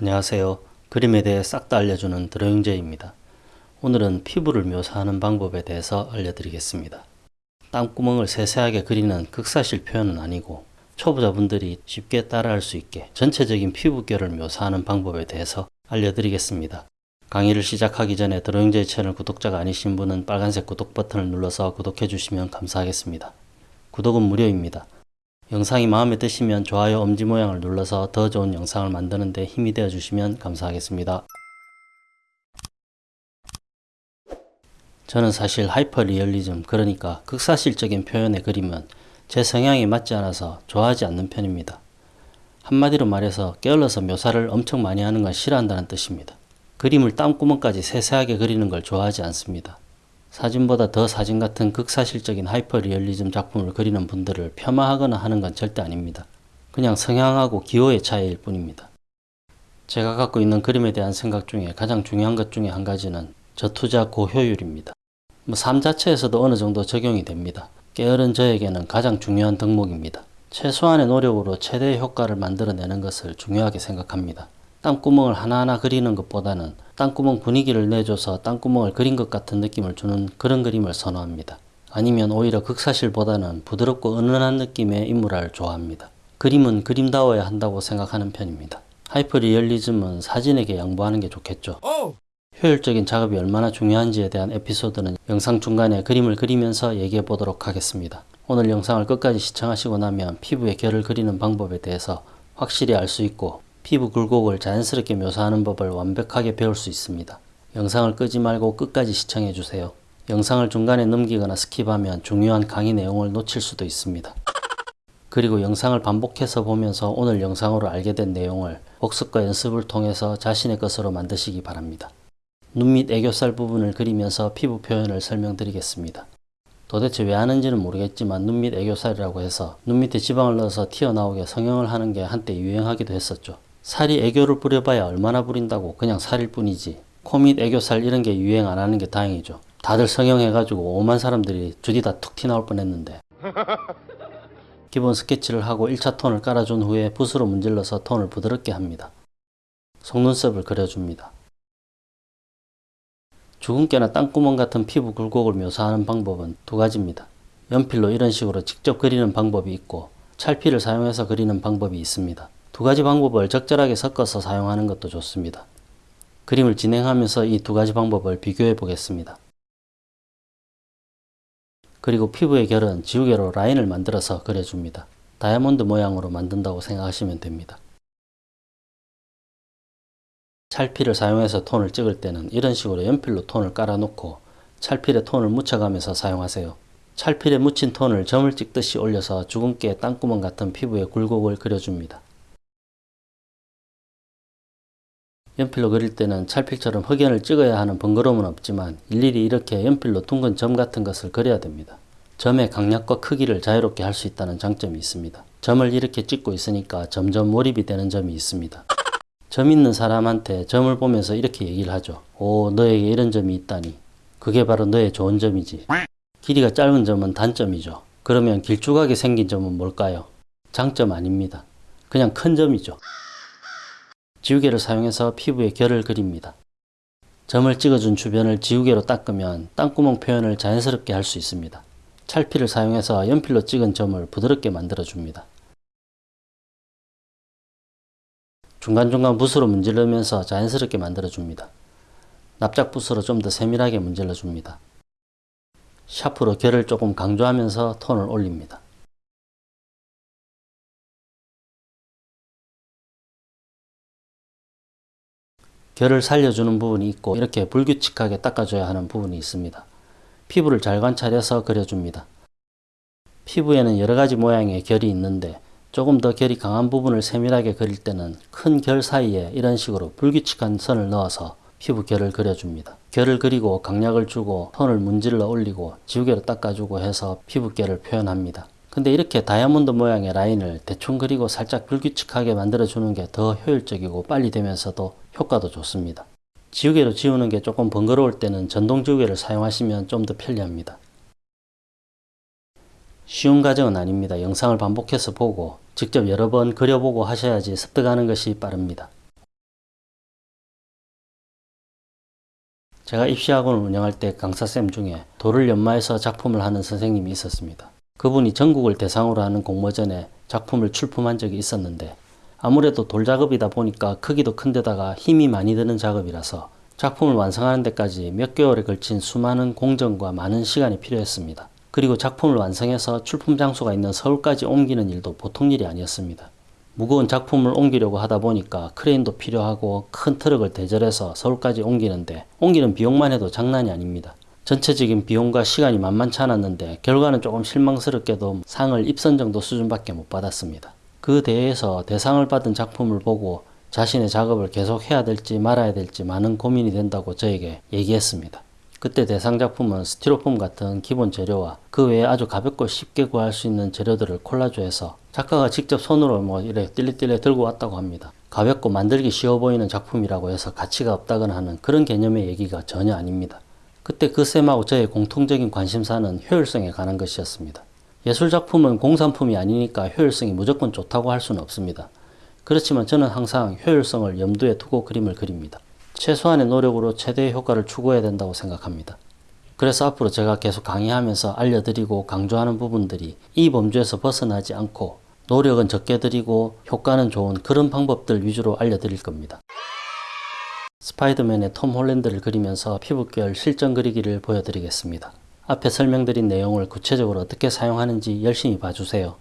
안녕하세요. 그림에 대해 싹 다 알려주는 드로잉제입니다. 오늘은 피부를 묘사하는 방법에 대해서 알려드리겠습니다. 땅구멍을 세세하게 그리는 극사실 표현은 아니고 초보자분들이 쉽게 따라할 수 있게 전체적인 피부결을 묘사하는 방법에 대해서 알려드리겠습니다. 강의를 시작하기 전에 드로잉제이 채널 구독자가 아니신 분은 빨간색 구독 버튼을 눌러서 구독해 주시면 감사하겠습니다. 구독은 무료입니다. 영상이 마음에 드시면 좋아요 엄지 모양을 눌러서 더 좋은 영상을 만드는 데 힘이 되어 주시면 감사하겠습니다. 저는 사실 하이퍼 리얼리즘 그러니까 극사실적인 표현의 그림은 제 성향에 맞지 않아서 좋아하지 않는 편입니다. 한마디로 말해서 게을러서 묘사를 엄청 많이 하는 건 싫어한다는 뜻입니다. 그림을 땀구멍까지 세세하게 그리는 걸 좋아하지 않습니다. 사진보다 더 사진 같은 극사실적인 하이퍼 리얼리즘 작품을 그리는 분들을 폄하하거나 하는 건 절대 아닙니다. 그냥 성향하고 기호의 차이일 뿐입니다. 제가 갖고 있는 그림에 대한 생각 중에 가장 중요한 것 중에 한 가지는 저투자 고효율입니다. 뭐 삶 자체에서도 어느 정도 적용이 됩니다. 게으른 저에게는 가장 중요한 덕목입니다. 최소한의 노력으로 최대의 효과를 만들어내는 것을 중요하게 생각합니다. 땅구멍을 하나하나 그리는 것보다는 땅구멍 분위기를 내줘서 땅구멍을 그린 것 같은 느낌을 주는 그런 그림을 선호합니다. 아니면 오히려 극사실보다는 부드럽고 은은한 느낌의 인물화를 좋아합니다. 그림은 그림다워야 한다고 생각하는 편입니다. 하이퍼 리얼리즘은 사진에게 양보하는 게 좋겠죠. 효율적인 작업이 얼마나 중요한지에 대한 에피소드는 영상 중간에 그림을 그리면서 얘기해 보도록 하겠습니다. 오늘 영상을 끝까지 시청하시고 나면 피부의 결을 그리는 방법에 대해서 확실히 알 수 있고 피부 굴곡을 자연스럽게 묘사하는 법을 완벽하게 배울 수 있습니다. 영상을 끄지 말고 끝까지 시청해 주세요. 영상을 중간에 넘기거나 스킵하면 중요한 강의 내용을 놓칠 수도 있습니다. 그리고 영상을 반복해서 보면서 오늘 영상으로 알게 된 내용을 복습과 연습을 통해서 자신의 것으로 만드시기 바랍니다. 눈 밑 애교살 부분을 그리면서 피부 표현을 설명드리겠습니다. 도대체 왜 하는지는 모르겠지만 눈 밑 애교살이라고 해서 눈 밑에 지방을 넣어서 튀어나오게 성형을 하는 게 한때 유행하기도 했었죠. 살이 애교를 부려봐야 얼마나 부린다고 그냥 살일 뿐이지 코 밑 애교살 이런 게 유행 안 하는 게 다행이죠. 다들 성형해가지고 오만 사람들이 주디 다 툭 튀나올 뻔했는데 기본 스케치를 하고 1차 톤을 깔아준 후에 붓으로 문질러서 톤을 부드럽게 합니다. 속눈썹을 그려줍니다. 주근깨나 땅구멍 같은 피부 굴곡을 묘사하는 방법은 두 가지입니다. 연필로 이런 식으로 직접 그리는 방법이 있고 찰피를 사용해서 그리는 방법이 있습니다. 두 가지 방법을 적절하게 섞어서 사용하는 것도 좋습니다. 그림을 진행하면서 이 두 가지 방법을 비교해 보겠습니다. 그리고 피부의 결은 지우개로 라인을 만들어서 그려줍니다. 다이아몬드 모양으로 만든다고 생각하시면 됩니다. 찰피를 사용해서 톤을 찍을 때는 이런 식으로 연필로 톤을 깔아놓고 찰필에 톤을 묻혀가면서 사용하세요. 찰필에 묻힌 톤을 점을 찍듯이 올려서 주근깨 땅구멍 같은 피부의 굴곡을 그려줍니다. 연필로 그릴 때는 찰필처럼 흑연을 찍어야 하는 번거로움은 없지만 일일이 이렇게 연필로 둥근 점 같은 것을 그려야 됩니다. 점의 강약과 크기를 자유롭게 할 수 있다는 장점이 있습니다. 점을 이렇게 찍고 있으니까 점점 몰입이 되는 점이 있습니다. 점 있는 사람한테 점을 보면서 이렇게 얘기를 하죠. 오, 너에게 이런 점이 있다니. 그게 바로 너의 좋은 점이지. 길이가 짧은 점은 단점이죠. 그러면 길쭉하게 생긴 점은 뭘까요? 장점 아닙니다. 그냥 큰 점이죠. 지우개를 사용해서 피부에 결을 그립니다. 점을 찍어준 주변을 지우개로 닦으면 땅구멍 표현을 자연스럽게 할 수 있습니다. 찰피를 사용해서 연필로 찍은 점을 부드럽게 만들어줍니다. 중간중간 붓으로 문지르면서 자연스럽게 만들어줍니다. 납작붓으로 좀 더 세밀하게 문질러줍니다. 샤프로 결을 조금 강조하면서 톤을 올립니다. 결을 살려주는 부분이 있고 이렇게 불규칙하게 닦아줘야 하는 부분이 있습니다. 피부를 잘 관찰해서 그려줍니다. 피부에는 여러가지 모양의 결이 있는데 조금 더 결이 강한 부분을 세밀하게 그릴 때는 큰 결 사이에 이런 식으로 불규칙한 선을 넣어서 피부 결을 그려줍니다. 결을 그리고 강약을 주고 톤을 문질러 올리고 지우개로 닦아주고 해서 피부 결을 표현합니다. 근데 이렇게 다이아몬드 모양의 라인을 대충 그리고 살짝 불규칙하게 만들어주는 게 더 효율적이고 빨리 되면서도 효과도 좋습니다. 지우개로 지우는 게 조금 번거로울 때는 전동 지우개를 사용하시면 좀 더 편리합니다. 쉬운 과정은 아닙니다. 영상을 반복해서 보고 직접 여러 번 그려보고 하셔야지 습득하는 것이 빠릅니다. 제가 입시학원을 운영할 때 강사쌤 중에 돌을 연마해서 작품을 하는 선생님이 있었습니다. 그분이 전국을 대상으로 하는 공모전에 작품을 출품한 적이 있었는데 아무래도 돌 작업이다 보니까 크기도 큰데다가 힘이 많이 드는 작업이라서 작품을 완성하는 데까지 몇 개월에 걸친 수많은 공정과 많은 시간이 필요했습니다. 그리고 작품을 완성해서 출품 장소가 있는 서울까지 옮기는 일도 보통 일이 아니었습니다. 무거운 작품을 옮기려고 하다 보니까 크레인도 필요하고 큰 트럭을 대절해서 서울까지 옮기는데 옮기는 비용만 해도 장난이 아닙니다. 전체적인 비용과 시간이 만만치 않았는데 결과는 조금 실망스럽게도 상을 입선 정도 수준밖에 못 받았습니다. 그 대회에서 대상을 받은 작품을 보고 자신의 작업을 계속 해야 될지 말아야 될지 많은 고민이 된다고 저에게 얘기했습니다. 그때 대상 작품은 스티로폼 같은 기본 재료와 그 외에 아주 가볍고 쉽게 구할 수 있는 재료들을 콜라주해서 작가가 직접 손으로 뭐 이래 띨리띨리 들고 왔다고 합니다. 가볍고 만들기 쉬워 보이는 작품이라고 해서 가치가 없다거나 하는 그런 개념의 얘기가 전혀 아닙니다. 그때 그 쌤하고 저의 공통적인 관심사는 효율성에 관한 것이었습니다. 예술 작품은 공산품이 아니니까 효율성이 무조건 좋다고 할 수는 없습니다. 그렇지만 저는 항상 효율성을 염두에 두고 그림을 그립니다. 최소한의 노력으로 최대의 효과를 추구해야 된다고 생각합니다. 그래서 앞으로 제가 계속 강의하면서 알려드리고 강조하는 부분들이 이 범주에서 벗어나지 않고 노력은 적게 들이고 효과는 좋은 그런 방법들 위주로 알려드릴 겁니다. 스파이더맨의 톰 홀랜드를 그리면서 피부결 실전 그리기를 보여드리겠습니다. 앞에 설명드린 내용을 구체적으로 어떻게 사용하는지 열심히 봐주세요.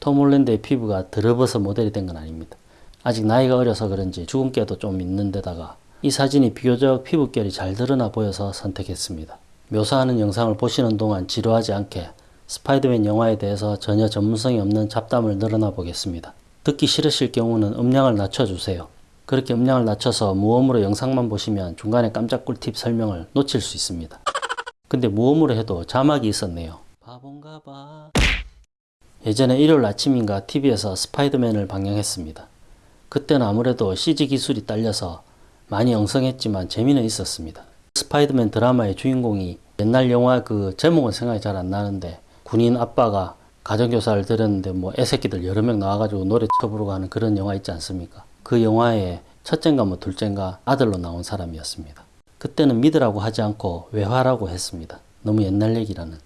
톰 홀랜드의 피부가 드러버서 모델이 된 건 아닙니다. 아직 나이가 어려서 그런지 주근깨도 좀 있는 데다가 이 사진이 비교적 피부결이 잘 드러나 보여서 선택했습니다. 묘사하는 영상을 보시는 동안 지루하지 않게 스파이더맨 영화에 대해서 전혀 전문성이 없는 잡담을 늘어놔 보겠습니다. 듣기 싫으실 경우는 음량을 낮춰주세요. 그렇게 음량을 낮춰서 무음으로 영상만 보시면 중간에 깜짝 꿀팁 설명을 놓칠 수 있습니다. 근데 무음으로 해도 자막이 있었네요. 바본가 봐. 예전에 일요일 아침인가 TV에서 스파이더맨을 방영했습니다. 그때는 아무래도 CG 기술이 딸려서 많이 엉성했지만 재미는 있었습니다. 스파이더맨 드라마의 주인공이 옛날 영화 그 제목은 생각이 잘 안 나는데 군인 아빠가 가정교사를 들였는데 뭐 애새끼들 여러 명 나와가지고 노래 쳐부르고 하는 그런 영화 있지 않습니까? 그 영화의 첫째인가 뭐 둘째인가 아들로 나온 사람이었습니다. 그때는 믿으라고 하지 않고 외화라고 했습니다. 너무 옛날 얘기라는.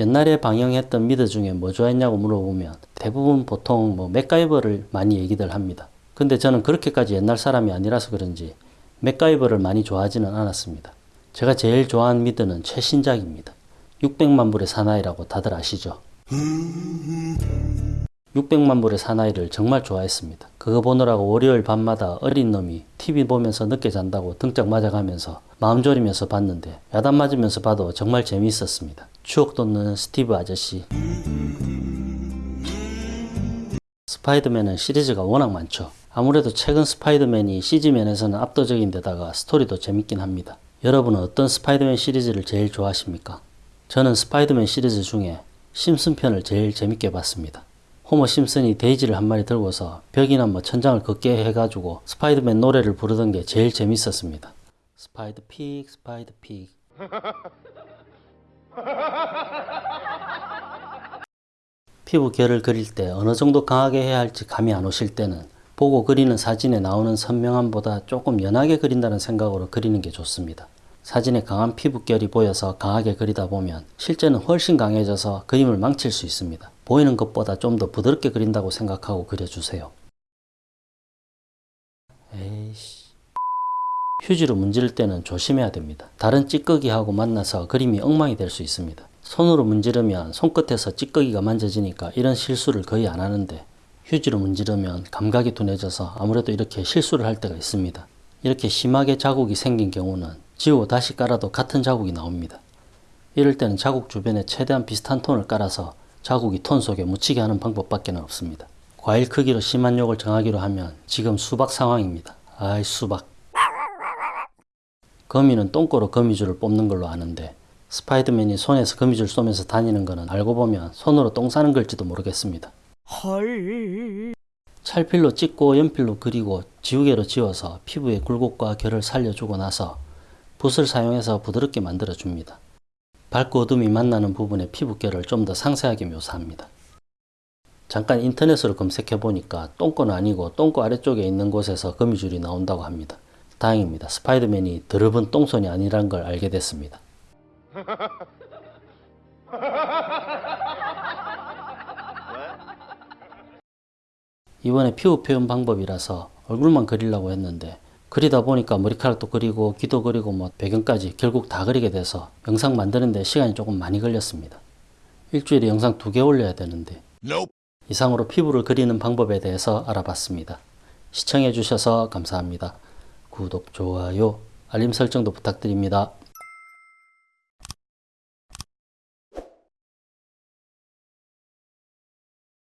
옛날에 방영했던 미드 중에 뭐 좋아했냐고 물어보면 대부분 보통 뭐 맥가이버를 많이 얘기들 합니다. 근데 저는 그렇게까지 옛날 사람이 아니라서 그런지 맥가이버를 많이 좋아하지는 않았습니다. 제가 제일 좋아하는 미드는 최신작입니다. 600만 불의 사나이라고 다들 아시죠? 600만 불의 사나이를 정말 좋아했습니다. 그거 보느라고 월요일 밤마다 어린 놈이 TV 보면서 늦게 잔다고 등짝 맞아가면서 마음 졸이면서 봤는데 야단 맞으면서 봐도 정말 재미있었습니다. 추억 돋는 스티브 아저씨. 스파이더맨은 시리즈가 워낙 많죠. 아무래도 최근 스파이더맨이 CG면에서는 압도적인 데다가 스토리도 재밌긴 합니다. 여러분은 어떤 스파이더맨 시리즈를 제일 좋아하십니까? 저는 스파이더맨 시리즈 중에 심슨 편을 제일 재밌게 봤습니다. 호머 심슨이 돼지를 한 마리 들고서 벽이나 뭐 천장을 걷게 해가지고 스파이더맨 노래를 부르던 게 제일 재밌었습니다. Spider Pig, Spider Pig. 피부 결을 그릴 때 어느 정도 강하게 해야 할지 감이 안 오실 때는 보고 그리는 사진에 나오는 선명함보다 조금 연하게 그린다는 생각으로 그리는 게 좋습니다. 사진에 강한 피부결이 보여서 강하게 그리다 보면 실제는 훨씬 강해져서 그림을 망칠 수 있습니다. 보이는 것보다 좀 더 부드럽게 그린다고 생각하고 그려주세요. 에이씨. 휴지로 문지를 때는 조심해야 됩니다. 다른 찌꺼기하고 만나서 그림이 엉망이 될 수 있습니다. 손으로 문지르면 손끝에서 찌꺼기가 만져지니까 이런 실수를 거의 안 하는데 휴지로 문지르면 감각이 둔해져서 아무래도 이렇게 실수를 할 때가 있습니다. 이렇게 심하게 자국이 생긴 경우는 지우고 다시 깔아도 같은 자국이 나옵니다. 이럴 때는 자국 주변에 최대한 비슷한 톤을 깔아서 자국이 톤 속에 묻히게 하는 방법밖에 없습니다. 과일 크기로 심한 욕을 정하기로 하면 지금 수박 상황입니다. 아이 수박. 거미는 똥꼬로 거미줄을 뽑는 걸로 아는데 스파이더맨이 손에서 거미줄 쏘면서 다니는 거는 알고 보면 손으로 똥 싸는 걸지도 모르겠습니다. 헐. 찰필로 찍고 연필로 그리고 지우개로 지워서 피부의 굴곡과 결을 살려주고 나서 붓을 사용해서 부드럽게 만들어 줍니다. 밝고 어둠이 만나는 부분의 피부결을 좀 더 상세하게 묘사합니다. 잠깐 인터넷으로 검색해 보니까 똥꼬는 아니고 똥꼬 아래쪽에 있는 곳에서 거미줄이 나온다고 합니다. 다행입니다. 스파이더맨이 드럽은 똥손이 아니란 걸 알게 됐습니다. 이번에 피부 표현 방법이라서 얼굴만 그리려고 했는데 그리다 보니까 머리카락도 그리고 귀도 그리고 뭐 배경까지 결국 다 그리게 돼서 영상 만드는데 시간이 조금 많이 걸렸습니다. 일주일에 영상 두 개 올려야 되는데 이상으로 피부를 그리는 방법에 대해서 알아봤습니다. 시청해 주셔서 감사합니다. 구독, 좋아요, 알림 설정도 부탁드립니다.